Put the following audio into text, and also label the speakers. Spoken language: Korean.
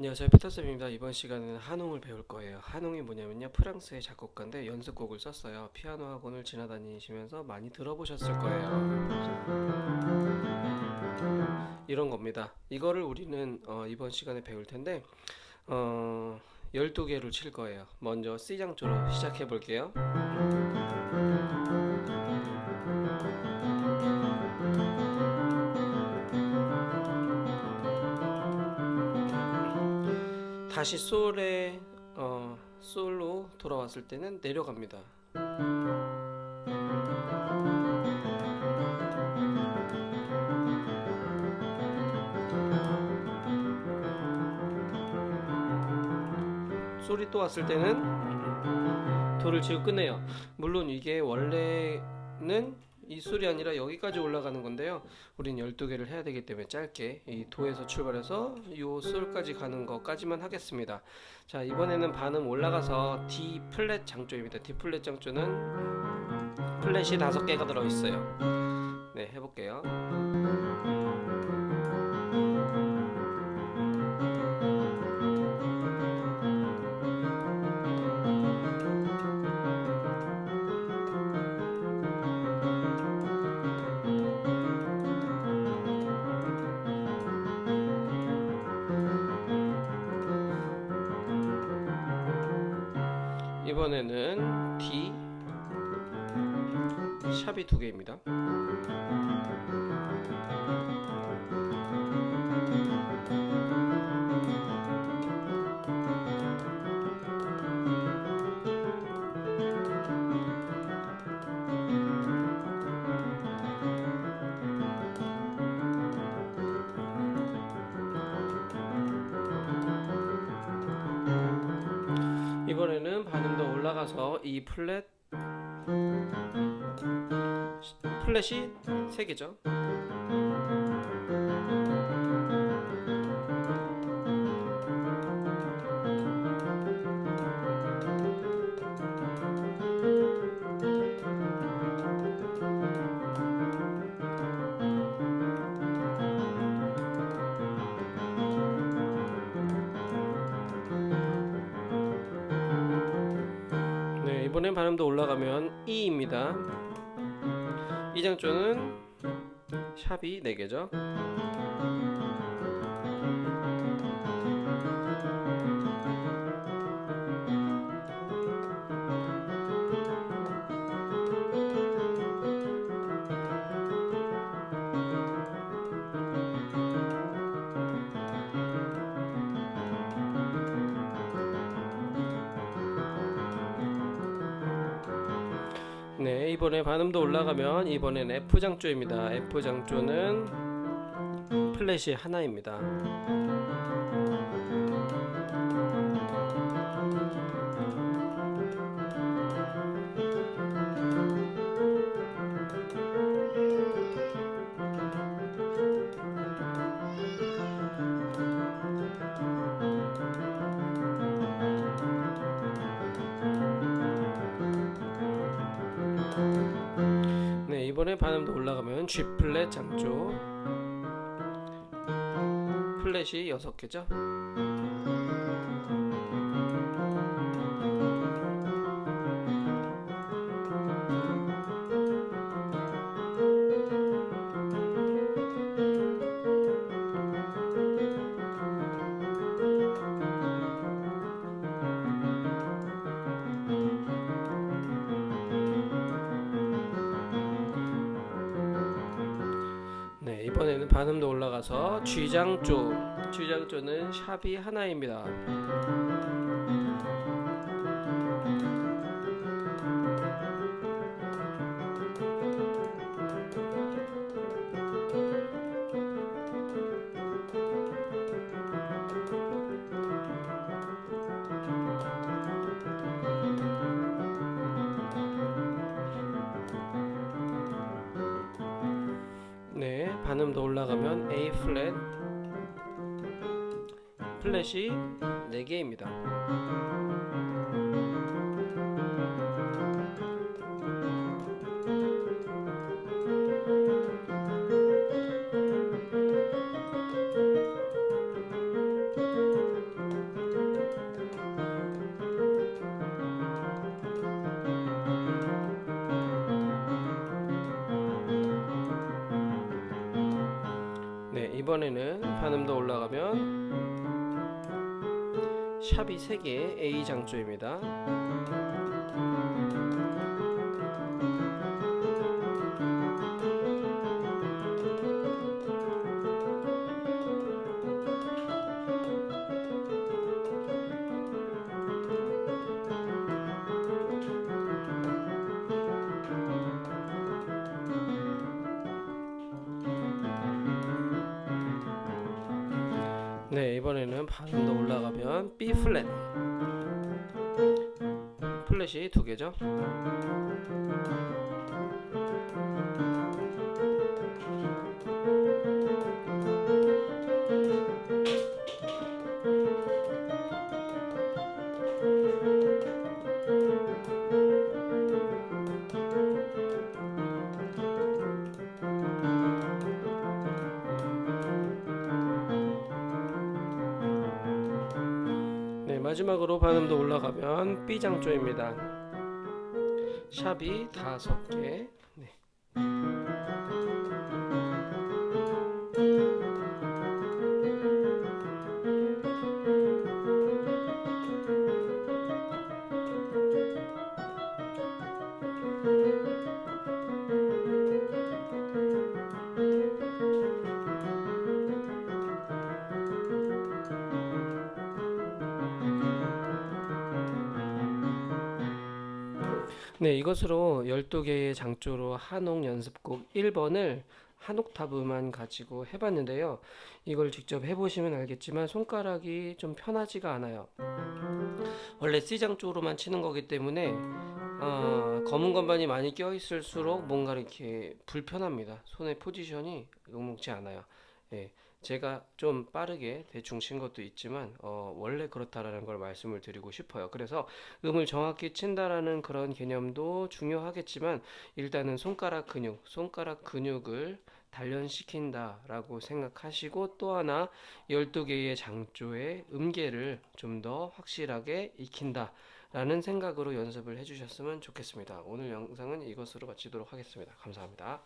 Speaker 1: 안녕하세요. 피터쌤입니다. 이번 시간에는 한웅을 배울 거예요. 한웅이 뭐냐면요. 프랑스의 작곡가인데 연습곡을 썼어요. 피아노 학원을 지나다니시면서 많이 들어보셨을 거예요. 이런 겁니다. 이거를 우리는 어, 이번 시간에 배울 텐데 어, 12개를 칠 거예요. 먼저 C장조로 시작해 볼게요 다시 솔에 어, 솔로 돌아왔을 때는 내려갑니다. 솔이 또 왔을 때는 도를 치고 끝내요. 물론 이게 원래는 이 솔이 아니라 여기까지 올라가는 건데요. 우린 12개를 해야 되기 때문에 짧게 이 도에서 출발해서 이 솔까지 가는 것까지만 하겠습니다. 자, 이번에는 반음 올라가서 D 플랫 장조입니다. D 플랫 장조는 플랫이 다섯 개가 들어 있어요. 네, 해볼게요. 이번에는 D 샵이 두 개입니다. 이번에는 더 올라가서 이 플랫 플랫이 세 개죠. 이번엔 반음도 올라가면 E입니다. 이 장조는 샵이 4개죠. 이번에 반음도 올라가면 이번엔 F 장조입니다. F 장조는 플랫이 하나입니다. 이번에 반음도 올라가면 G 플랫 장조 플랫이 6개죠. 이번에는 반음도 올라가서 G장조 G장조는 샵이 하나입니다. 반음 더 올라가면 A 플랫 플랫이 4개입니다. 이번에는 반음 더 올라가면 샵이 3개 A 장조입니다. 네 이번에는 반음 더 올라가면 B 플랫 플랫이 두 개죠. 마지막으로 반음 더 올라가면 B 장조입니다. 샵이 다섯 개. 네, 이것으로 12개의 장조로 한옥 연습곡 1번을 한 옥타브만 가지고 해봤는데요. 이걸 직접 해보시면 알겠지만 손가락이 좀 편하지가 않아요. 원래 C장조로만 치는 거기 때문에 어, 검은 건반이 많이 껴있을수록 뭔가 이렇게 불편합니다. 손의 포지션이 녹록지 않아요. 예, 제가 좀 빠르게 대충 친 것도 있지만 어, 원래 그렇다라는 걸 말씀을 드리고 싶어요. 그래서 음을 정확히 친다라는 그런 개념도 중요하겠지만 일단은 손가락 근육, 손가락 근육을 단련시킨다 라고 생각하시고 또 하나 12개의 장조의 음계를 좀 더 확실하게 익힌다. 라는 생각으로 연습을 해주셨으면 좋겠습니다. 오늘 영상은 이것으로 마치도록 하겠습니다. 감사합니다.